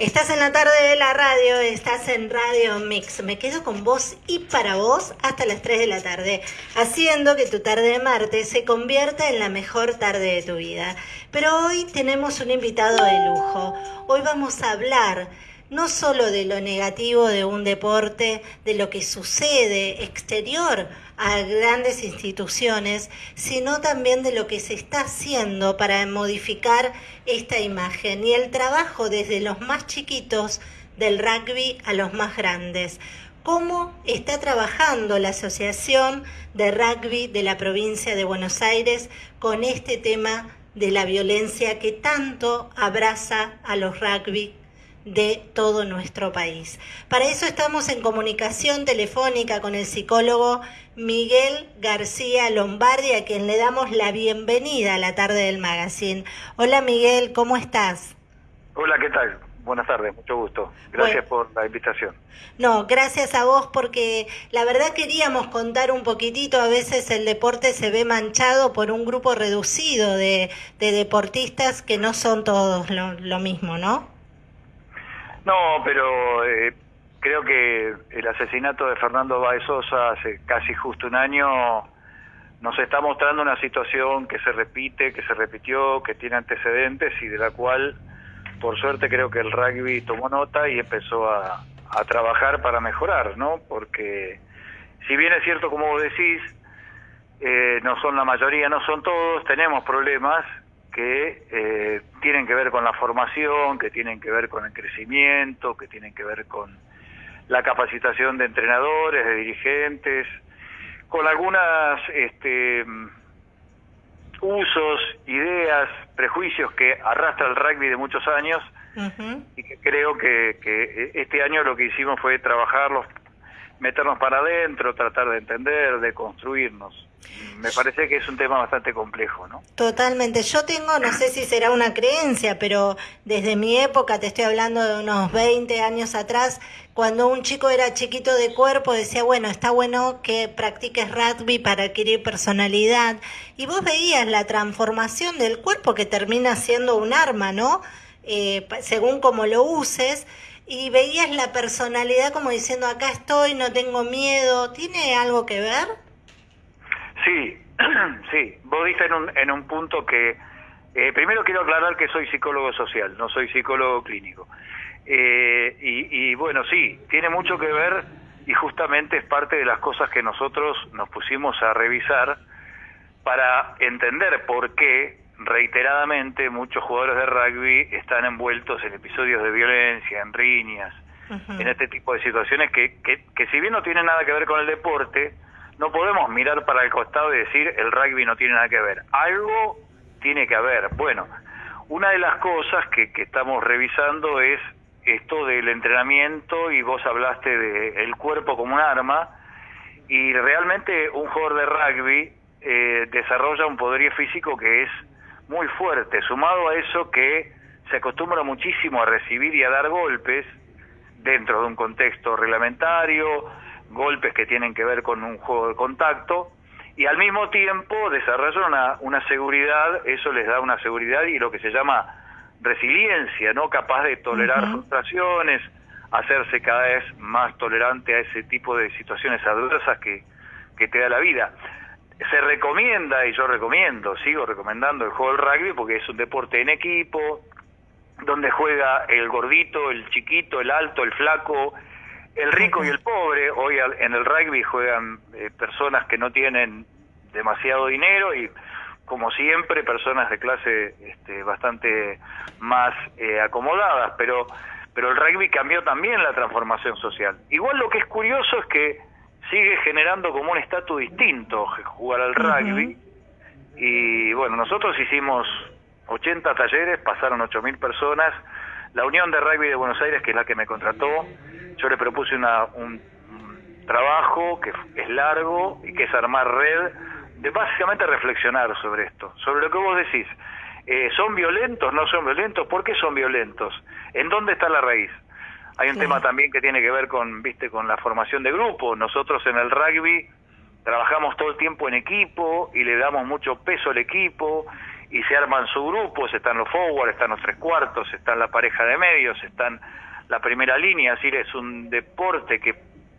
Estás en la tarde de la radio, estás en Radio Mix. Me quedo con vos y para vos hasta las 3 de la tarde, haciendo que tu tarde de martes se convierta en la mejor tarde de tu vida. Pero hoy tenemos un invitado de lujo. Hoy vamos a hablar no solo de lo negativo de un deporte, de lo que sucede exterior a grandes instituciones, sino también de lo que se está haciendo para modificar esta imagen y el trabajo desde los más chiquitos del rugby a los más grandes. ¿Cómo está trabajando la Asociación de Rugby de la provincia de Buenos Aires con este tema de la violencia que tanto abraza a los rugby de todo nuestro país. Para eso estamos en comunicación telefónica con el psicólogo Miguel García Lombardi, a quien le damos la bienvenida a la tarde del magazine. Hola Miguel, ¿cómo estás? Hola, ¿qué tal? Buenas tardes, mucho gusto. Gracias por la invitación. No, gracias a vos porque la verdad queríamos contar un poquitito, a veces el deporte se ve manchado por un grupo reducido de, deportistas que no son todos lo mismo, ¿no? No, pero eh, creo que el asesinato de Fernando Baez Sosa hace casi justo un año nos está mostrando una situación que se repite, que se repitió, que tiene antecedentes y de la cual, por suerte, creo que el rugby tomó nota y empezó a, a trabajar para mejorar, ¿no? Porque si bien es cierto, como vos decís, eh, no son la mayoría, no son todos, tenemos problemas que eh, tienen que ver con la formación, que tienen que ver con el crecimiento, que tienen que ver con la capacitación de entrenadores, de dirigentes, con algunas este, usos, ideas, prejuicios que arrastra el rugby de muchos años y que creo que, que este año lo que hicimos fue trabajarlos, meternos para adentro, tratar de entender, de construirnos me parece que es un tema bastante complejo, ¿no? Totalmente. Yo tengo, no sé si será una creencia, pero desde mi época, te estoy hablando de unos 20 años atrás, cuando un chico era chiquito de cuerpo, decía, bueno, está bueno que practiques rugby para adquirir personalidad. Y vos veías la transformación del cuerpo que termina siendo un arma, ¿no? Eh, según como lo uses. Y veías la personalidad como diciendo, acá estoy, no tengo miedo. ¿Tiene algo que ver? Sí, sí, vos dices en un, en un punto que, eh, primero quiero aclarar que soy psicólogo social, no soy psicólogo clínico. Eh, y, bueno, sí, tiene mucho que ver y justamente es parte de las cosas que nosotros nos pusimos a revisar para entender por qué reiteradamente muchos jugadores de rugby están envueltos en episodios de violencia, en riñas, en este tipo de situaciones que, que, que si bien no tienen nada que ver con el deporte, no podemos mirar para el costado y decir el rugby no tiene nada que ver. Algo tiene que haber. Bueno, una de las cosas que, estamos revisando es esto del entrenamiento y vos hablaste de el cuerpo como un arma y realmente un jugador de rugby eh, desarrolla un poderío físico que es muy fuerte, sumado a eso que se acostumbra muchísimo a recibir y a dar golpes dentro de un contexto reglamentario, golpes que tienen que ver con un juego de contacto y al mismo tiempo desarrollan una, una seguridad, eso les da una seguridad y lo que se llama resiliencia, ¿no? Capaz de tolerar frustraciones, hacerse cada vez más tolerante a ese tipo de situaciones adversas que, que te da la vida. Se recomienda, y yo recomiendo, sigo recomendando el juego del rugby porque es un deporte en equipo, donde juega el gordito, el chiquito, el alto, el flaco, el rico y el pobre, hoy en el rugby juegan eh, personas que no tienen demasiado dinero y como siempre personas de clase este, bastante más eh, acomodadas, pero pero el rugby cambió también la transformación social. Igual lo que es curioso es que sigue generando como un estatus distinto jugar al rugby. Y bueno, nosotros hicimos 80 talleres, pasaron 8.000 personas, la Unión de Rugby de Buenos Aires, que es la que me contrató, yo le propuse una, un, trabajo que es largo y que es armar red, de básicamente reflexionar sobre esto, sobre lo que vos decís. Eh, ¿Son violentos? ¿No son violentos? ¿Por qué son violentos? ¿En dónde está la raíz? Hay un tema también que tiene que ver con, viste, con la formación de grupo. Nosotros en el rugby trabajamos todo el tiempo en equipo y le damos mucho peso al equipo y se arman sus grupos, están los forward, están los tres cuartos, están la pareja de medios, están la primera línea, es decir, es un deporte que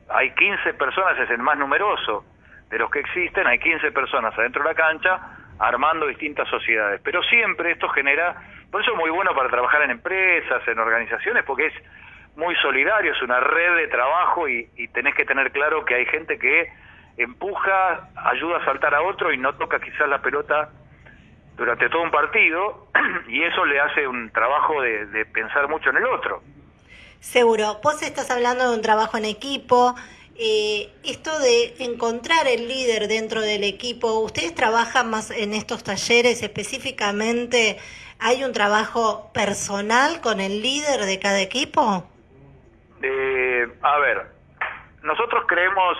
hay 15 personas, es el más numeroso de los que existen, hay 15 personas adentro de la cancha armando distintas sociedades, pero siempre esto genera, por eso es muy bueno para trabajar en empresas, en organizaciones, porque es muy solidario, es una red de trabajo y, y tenés que tener claro que hay gente que empuja, ayuda a saltar a otro y no toca quizás la pelota durante todo un partido y eso le hace un trabajo de, pensar mucho en el otro. Seguro, vos estás hablando de un trabajo en equipo, eh, esto de encontrar el líder dentro del equipo, ¿ustedes trabajan más en estos talleres específicamente? ¿Hay un trabajo personal con el líder de cada equipo? Eh, a ver, nosotros creemos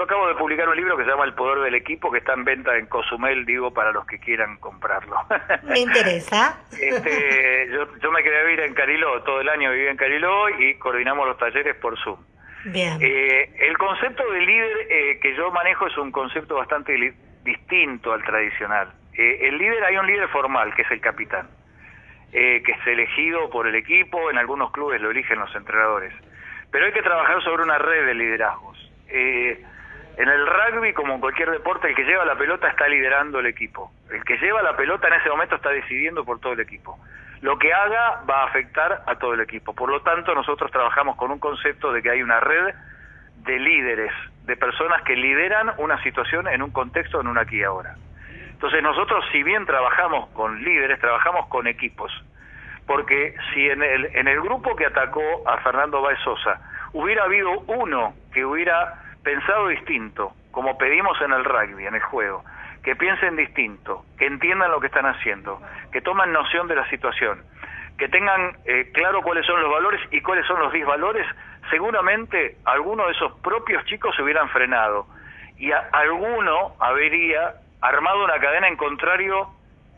yo acabo de publicar un libro que se llama El Poder del Equipo, que está en venta en Cozumel, digo, para los que quieran comprarlo. Me interesa. Este, yo, me quedé vivir en Cariló, todo el año viví en Cariló y coordinamos los talleres por Zoom. Bien. Eh, el concepto de líder eh, que yo manejo es un concepto bastante distinto al tradicional. Eh, el líder, hay un líder formal, que es el capitán, que es elegido por el equipo, en algunos clubes lo eligen los entrenadores. Pero hay que trabajar sobre una red de liderazgos. Eh, en el rugby, como en cualquier deporte, el que lleva la pelota está liderando el equipo. El que lleva la pelota en ese momento está decidiendo por todo el equipo. Lo que haga va a afectar a todo el equipo. Por lo tanto, nosotros trabajamos con un concepto de que hay una red de líderes, de personas que lideran una situación en un contexto, en un aquí y ahora. Entonces nosotros, si bien trabajamos con líderes, trabajamos con equipos. Porque si en el, en el grupo que atacó a Fernando Baez Sosa hubiera habido uno que hubiera pensado distinto, como pedimos en el rugby, en el juego, que piensen distinto, que entiendan lo que están haciendo, que toman noción de la situación, que tengan eh, claro cuáles son los valores y cuáles son los disvalores, seguramente alguno de esos propios chicos se hubieran frenado y alguno habría armado una cadena en contrario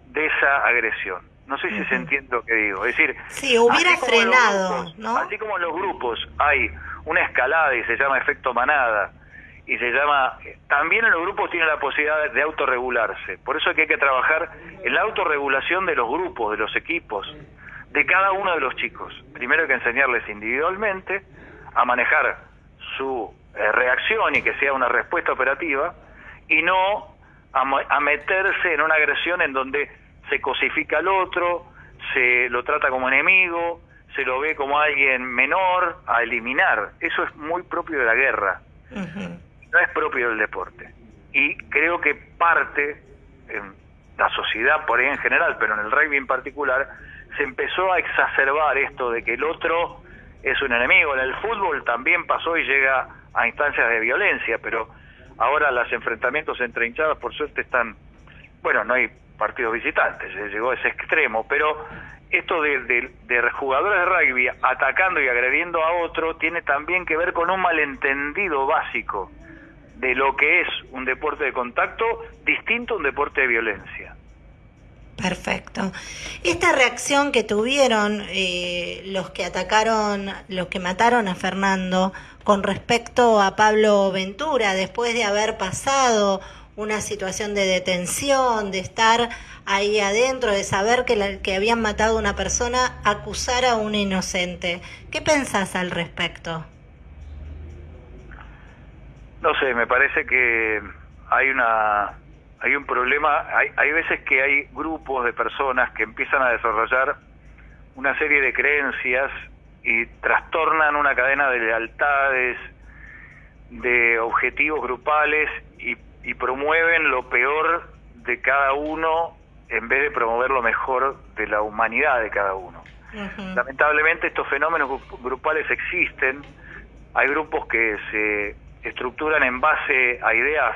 de esa agresión. No sé si se entiende lo que digo. Es decir, sí, hubiera frenado, ¿no? Así como en los grupos hay una escalada y se llama efecto manada y se llama también en los grupos tiene la posibilidad de autorregularse por eso es que hay que trabajar en la autorregulación de los grupos de los equipos de cada uno de los chicos primero hay que enseñarles individualmente a manejar su eh, reacción y que sea una respuesta operativa y no a, meterse en una agresión en donde se cosifica al otro se lo trata como enemigo se lo ve como alguien menor a eliminar. Eso es muy propio de la guerra, no es propio del deporte. Y creo que parte, en la sociedad por ahí en general, pero en el rugby en particular, se empezó a exacerbar esto de que el otro es un enemigo. En el fútbol también pasó y llega a instancias de violencia, pero ahora los enfrentamientos entre hinchadas por suerte están, bueno, no hay partidos visitantes, llegó a ese extremo, pero esto de, de, jugadores de rugby atacando y agrediendo a otro tiene también que ver con un malentendido básico de lo que es un deporte de contacto distinto a un deporte de violencia. Perfecto. Esta reacción que tuvieron eh, los que atacaron, los que mataron a Fernando con respecto a Pablo Ventura, después de haber pasado una situación de detención, de estar ahí adentro, de saber que, la, que habían matado a una persona, acusar a un inocente. ¿Qué pensás al respecto? No sé, me parece que hay una hay un problema, hay, hay veces que hay grupos de personas que empiezan a desarrollar una serie de creencias y trastornan una cadena de lealtades, de objetivos grupales y promueven lo peor de cada uno en vez de promover lo mejor de la humanidad de cada uno. Lamentablemente estos fenómenos grupales existen, hay grupos que se estructuran en base a ideas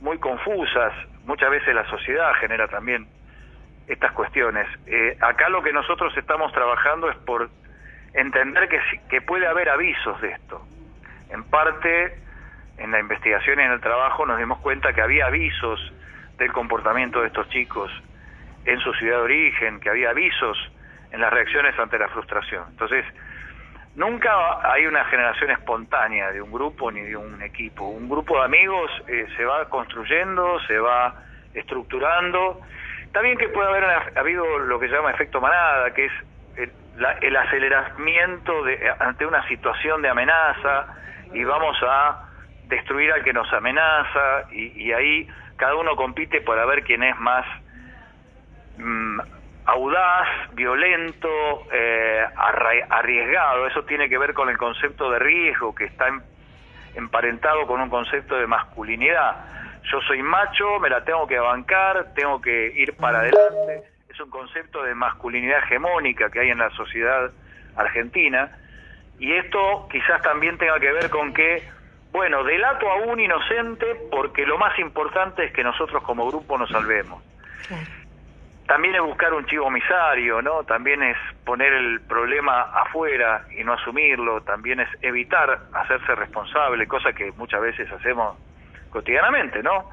muy confusas, muchas veces la sociedad genera también estas cuestiones. Eh, acá lo que nosotros estamos trabajando es por entender que, que puede haber avisos de esto. En parte en la investigación y en el trabajo nos dimos cuenta que había avisos del comportamiento de estos chicos en su ciudad de origen, que había avisos en las reacciones ante la frustración. Entonces, nunca hay una generación espontánea de un grupo ni de un equipo. Un grupo de amigos eh, se va construyendo, se va estructurando bien que puede haber habido lo que se llama efecto manada, que es el, aceleramiento de, ante una situación de amenaza y vamos a destruir al que nos amenaza y, ahí cada uno compite para ver quién es más mm, audaz, violento, eh, arriesgado. Eso tiene que ver con el concepto de riesgo que está emparentado con un concepto de masculinidad. Yo soy macho, me la tengo que bancar, tengo que ir para adelante. Es un concepto de masculinidad hegemónica que hay en la sociedad argentina. Y esto quizás también tenga que ver con que, bueno, delato a un inocente porque lo más importante es que nosotros como grupo nos salvemos también es buscar un chivo misario, ¿no? También es poner el problema afuera y no asumirlo, también es evitar hacerse responsable, cosa que muchas veces hacemos cotidianamente, ¿no?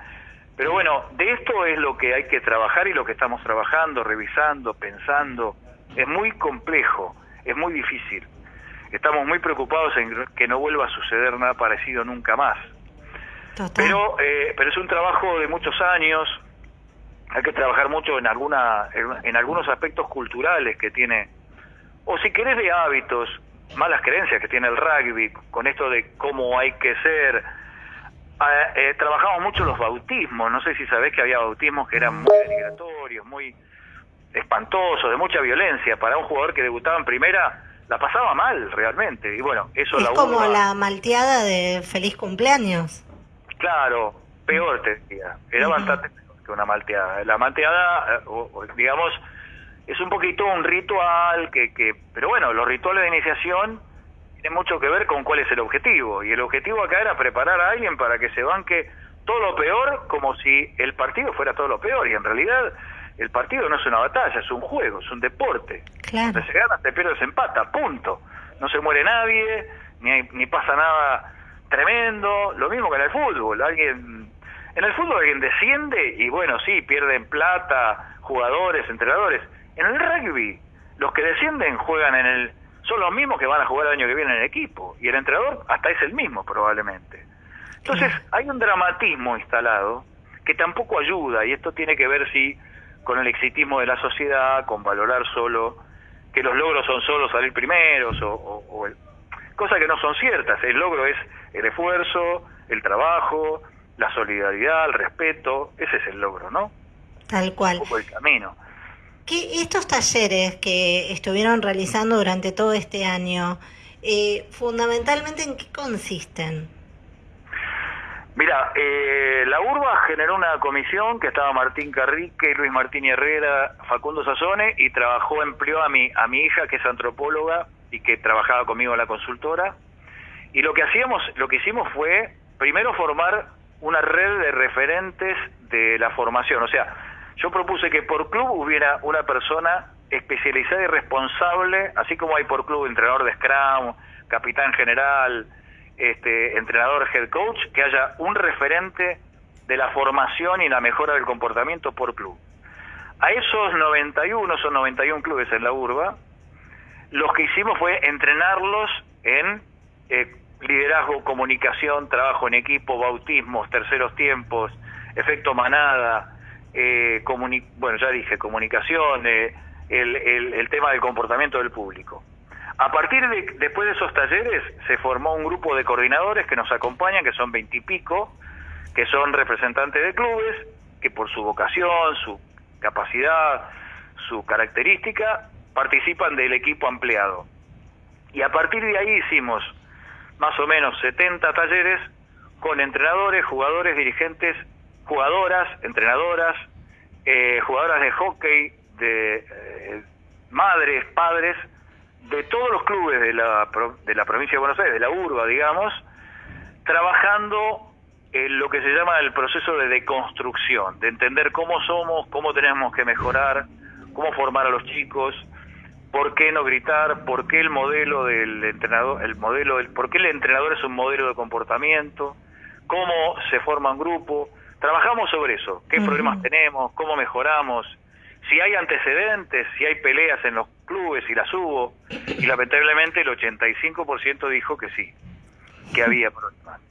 Pero bueno, de esto es lo que hay que trabajar y lo que estamos trabajando, revisando, pensando. Es muy complejo, es muy difícil. Estamos muy preocupados en que no vuelva a suceder nada parecido nunca más. Pero, eh, pero es un trabajo de muchos años, hay que trabajar mucho en alguna en, algunos aspectos culturales que tiene o si querés de hábitos malas creencias que tiene el rugby con esto de cómo hay que ser. Ah, eh, trabajamos mucho los bautismos. No sé si sabés que había bautismos que eran muy denigratorios muy espantosos de mucha violencia. Para un jugador que debutaba en primera la pasaba mal realmente y bueno eso es como la malteada de feliz cumpleaños claro peor te decía era bastante una malteada. La malteada, eh, digamos, es un poquito un ritual que, que, pero bueno, los rituales de iniciación tienen mucho que ver con cuál es el objetivo. Y el objetivo acá era preparar a alguien para que se banque todo lo peor como si el partido fuera todo lo peor. Y en realidad el partido no es una batalla, es un juego, es un deporte. Claro. se gana, se pierde, se empata, punto. No se muere nadie, ni, ni pasa nada tremendo. Lo mismo que en el fútbol. Alguien en el fútbol alguien desciende y bueno, sí, pierden plata, jugadores, entrenadores. En el rugby, los que descienden juegan en el... Son los mismos que van a jugar el año que viene en el equipo. Y el entrenador hasta es el mismo probablemente. Entonces hay un dramatismo instalado que tampoco ayuda y esto tiene que ver sí con el exitismo de la sociedad, con valorar solo que los logros son solo salir primeros o, o, cosas que no son ciertas. El logro es el esfuerzo, el trabajo, la solidaridad, el respeto, ese es el logro, ¿no? Tal cual. Un poco el camino. ¿Qué, estos talleres que estuvieron realizando durante todo este año, eh, fundamentalmente en qué consisten? Mira, eh, la URBA generó una comisión que estaba Martín Carrique, Luis Martín Herrera, Facundo Sazone y trabajó, empleó a mi, a mi hija que es antropóloga y que trabajaba conmigo en la consultora. Y lo que hacíamos, lo que hicimos fue primero formar una red de referentes de la formación. O sea, yo propuse que por club hubiera una persona especializada y responsable, así como hay por club entrenador de Scrum, capitán general, este, entrenador head coach, que haya un referente de la formación y la mejora del comportamiento por club. A esos 91, son 91 clubes en la urba, lo que hicimos fue entrenarlos en eh, liderazgo, comunicación, trabajo en equipo, bautismos, terceros tiempos, efecto manada, eh, bueno, ya dije, comunicación, eh, el, el, tema del comportamiento del público. A partir de, después de esos talleres, se formó un grupo de coordinadores que nos acompañan, que son veintipico, que son representantes de clubes, que por su vocación, su capacidad, su característica, participan del equipo ampliado. Y a partir de ahí hicimos más o menos 70 talleres con entrenadores, jugadores, dirigentes, jugadoras, entrenadoras, eh, jugadoras de hockey, de eh, madres, padres, de todos los clubes de la, de la provincia de Buenos Aires, de la urba, digamos, trabajando en lo que se llama el proceso de deconstrucción, de entender cómo somos, cómo tenemos que mejorar, cómo formar a los chicos, por qué no gritar, por qué el modelo del entrenador, el modelo del, por qué el entrenador es un modelo de comportamiento, cómo se forma un grupo. Trabajamos sobre eso, qué problemas tenemos, cómo mejoramos, si hay antecedentes, si hay peleas en los clubes, si las hubo, y lamentablemente el 85% dijo que sí, que había problemas.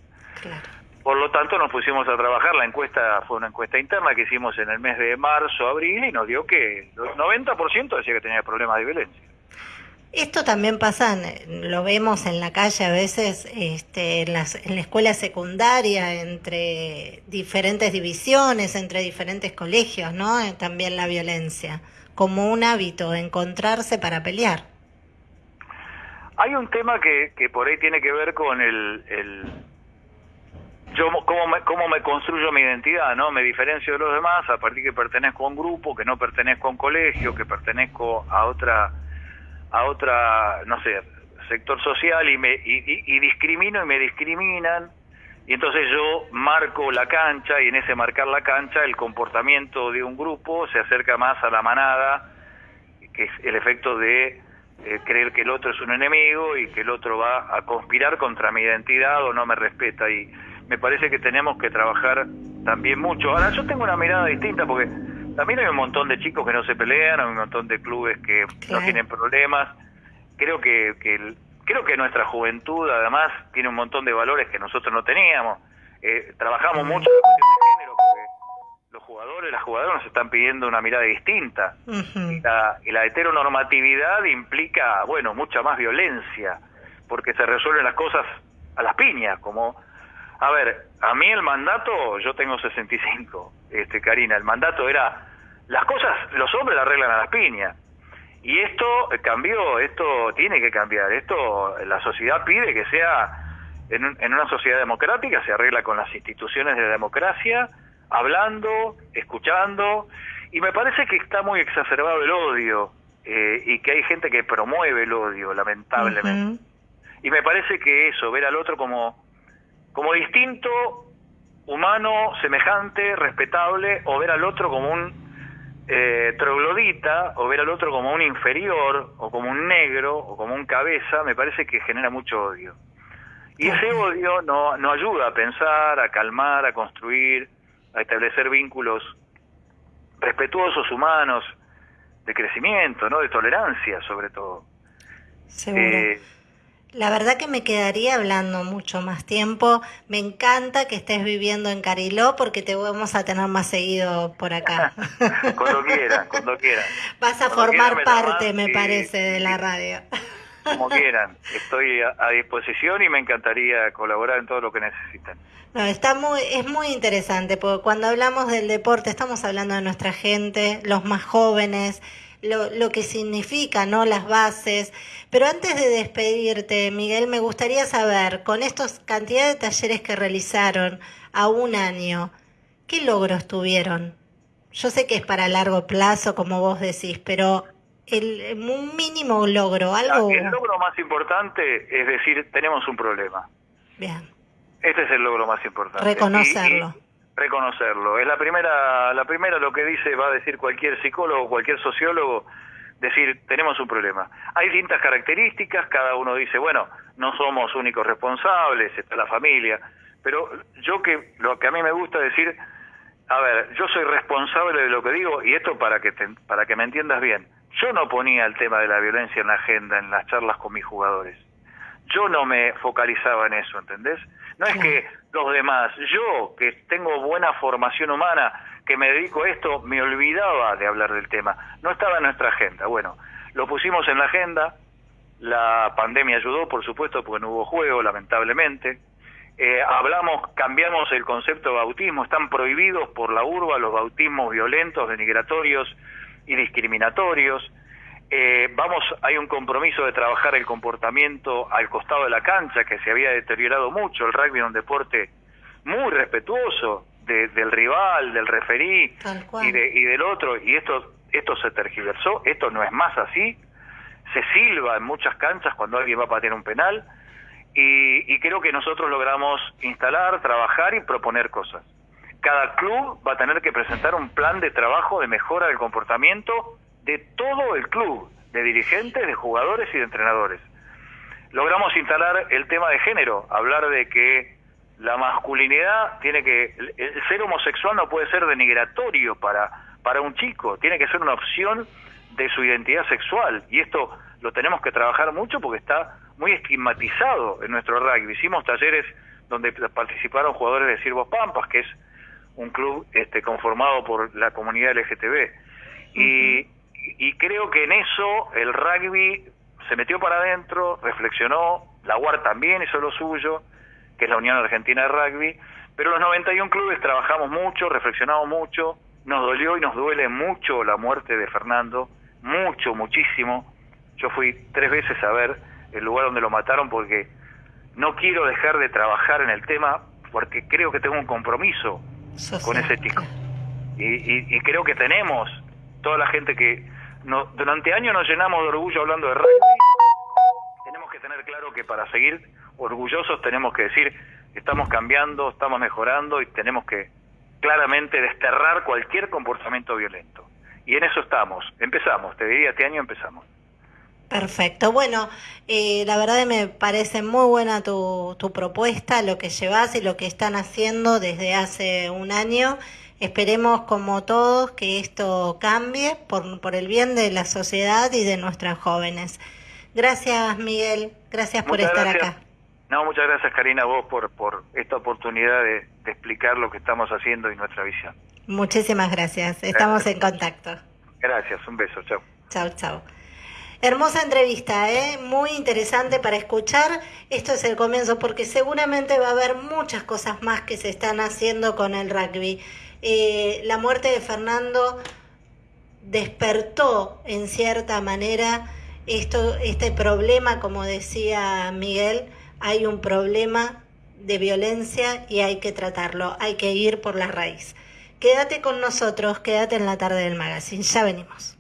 Por lo tanto, nos pusimos a trabajar. La encuesta fue una encuesta interna que hicimos en el mes de marzo, abril, y nos dio que el 90% decía que tenía problemas de violencia. Esto también pasa, lo vemos en la calle a veces, este, en, las, en la escuela secundaria, entre diferentes divisiones, entre diferentes colegios, ¿no? Eh, también la violencia, como un hábito, encontrarse para pelear. Hay un tema que, que por ahí tiene que ver con el, el yo cómo me, cómo me construyo mi identidad, ¿no? Me diferencio de los demás a partir que pertenezco a un grupo, que no pertenezco a un colegio, que pertenezco a otra a otra, no sé, sector social y, me, y, discrimino y me discriminan. Y entonces yo marco la cancha y en ese marcar la cancha el comportamiento de un grupo se acerca más a la manada, que es el efecto de eh, creer que el otro es un enemigo y que el otro va a conspirar contra mi identidad o no me respeta. Y me parece que tenemos que trabajar también mucho. Ahora, yo tengo una mirada distinta porque también hay un montón de chicos que no se pelean, hay un montón de clubes que no tienen problemas. Creo que, que creo que nuestra juventud además tiene un montón de valores que nosotros no teníamos. Eh, trabajamos mucho en la cuestión de género porque los jugadores, las jugadoras nos están pidiendo una mirada distinta. y, la, y la heteronormatividad implica, bueno, mucha más violencia, porque se resuelven las cosas a las piñas, como a ver, a mí el mandato, yo tengo 65, este, Karina, el mandato era, las cosas, los hombres las arreglan a las piñas. Y esto cambió, esto tiene que cambiar, esto la sociedad pide que sea, en, en una sociedad democrática se arregla con las instituciones de la democracia, hablando, escuchando, y me parece que está muy exacerbado el odio, eh, y que hay gente que promueve el odio, lamentablemente. Y me parece que eso, ver al otro como como distinto, humano, semejante, respetable, o ver al otro como un eh, troglodita, o ver al otro como un inferior, o como un negro, o como un cabeza, me parece que genera mucho odio. Y ese odio no, no ayuda a pensar, a calmar, a construir, a establecer vínculos respetuosos, humanos, de crecimiento, ¿no? De tolerancia, sobre todo. Seguro. Eh, la verdad que me quedaría hablando mucho más tiempo. Me encanta que estés viviendo en Cariló porque te vamos a tener más seguido por acá. cuando quieran, cuando quieran. Vas a formar parte, me parece, de la radio. Como quieran. Estoy a, disposición y me encantaría colaborar en todo lo que necesiten. No, está muy, es muy interesante porque cuando hablamos del deporte estamos hablando de nuestra gente, los más jóvenes, lo, lo que significa, ¿no? Las bases. Pero antes de despedirte, Miguel, me gustaría saber, con estos cantidad de talleres que realizaron a un año, ¿qué logros tuvieron? Yo sé que es para largo plazo, como vos decís, pero el, un mínimo logro, algo... El logro más importante es decir, tenemos un problema. Bien. Este es el logro más importante. Reconocerlo reconocerlo. Es la primera, la primera lo que dice, va a decir cualquier psicólogo, cualquier sociólogo, decir, tenemos un problema. Hay distintas características, cada uno dice, bueno, no somos únicos responsables, está la familia, pero yo que, lo que a mí me gusta decir, a ver, yo soy responsable de lo que digo, y esto para que, para que me entiendas bien, yo no ponía el tema de la violencia en la agenda, en las charlas con mis jugadores. Yo no me focalizaba en eso, ¿entendés? No es que los demás, yo que tengo buena formación humana, que me dedico a esto, me olvidaba de hablar del tema. No estaba en nuestra agenda. Bueno, lo pusimos en la agenda, la pandemia ayudó, por supuesto, porque no hubo juego, lamentablemente. Eh, hablamos, cambiamos el concepto de bautismo, están prohibidos por la urba los bautismos violentos, denigratorios y discriminatorios. Eh, vamos, hay un compromiso de trabajar el comportamiento al costado de la cancha que se había deteriorado mucho. El rugby es un deporte muy respetuoso del rival, del referí y, de, y del otro. Y esto, esto se tergiversó, esto no es más así. Se silba en muchas canchas cuando alguien va a patear un penal. Y, y creo que nosotros logramos instalar, trabajar y proponer cosas. Cada club va a tener que presentar un plan de trabajo de mejora del comportamiento de todo el club, de dirigentes, de jugadores y de entrenadores. Logramos instalar el tema de género, hablar de que la masculinidad tiene que el ser homosexual no puede ser denigratorio para para un chico, tiene que ser una opción de su identidad sexual y esto lo tenemos que trabajar mucho porque está muy estigmatizado en nuestro rugby. Hicimos talleres donde participaron jugadores de Sirvos Pampas, que es un club este, conformado por la comunidad LGTB. Y, y creo que en eso el rugby se metió para adentro, reflexionó, la UAR también hizo lo suyo, que es la Unión Argentina de Rugby, pero los 91 clubes trabajamos mucho, reflexionamos mucho, nos dolió y nos duele mucho la muerte de Fernando, mucho, muchísimo. Yo fui tres veces a ver el lugar donde lo mataron porque no quiero dejar de trabajar en el tema porque creo que tengo un compromiso con ese chico. Y, y, creo que tenemos, toda la gente que no, durante años nos llenamos de orgullo hablando de rugby, tenemos que tener claro que para seguir orgullosos tenemos que decir, estamos cambiando, estamos mejorando y tenemos que claramente desterrar cualquier comportamiento violento. Y en eso estamos, empezamos, te diría, este año empezamos. Perfecto. Bueno, eh, la verdad me parece muy buena tu, tu propuesta, lo que llevas y lo que están haciendo desde hace un año. Esperemos, como todos, que esto cambie por, por el bien de la sociedad y de nuestras jóvenes. Gracias, Miguel. Gracias por estar acá. No, muchas gracias, Karina, vos por, por esta oportunidad de, de explicar lo que estamos haciendo y nuestra visión. Muchísimas gracias. Estamos en contacto. Gracias. Un beso. Chao. Chao, chao. Hermosa entrevista, ¿eh? muy interesante para escuchar. Esto es el comienzo porque seguramente va a haber muchas cosas más que se están haciendo con el rugby. Eh, la muerte de Fernando despertó en cierta manera esto, este problema, como decía Miguel, hay un problema de violencia y hay que tratarlo, hay que ir por la raíz. Quédate con nosotros, quédate en la tarde del magazine, ya venimos.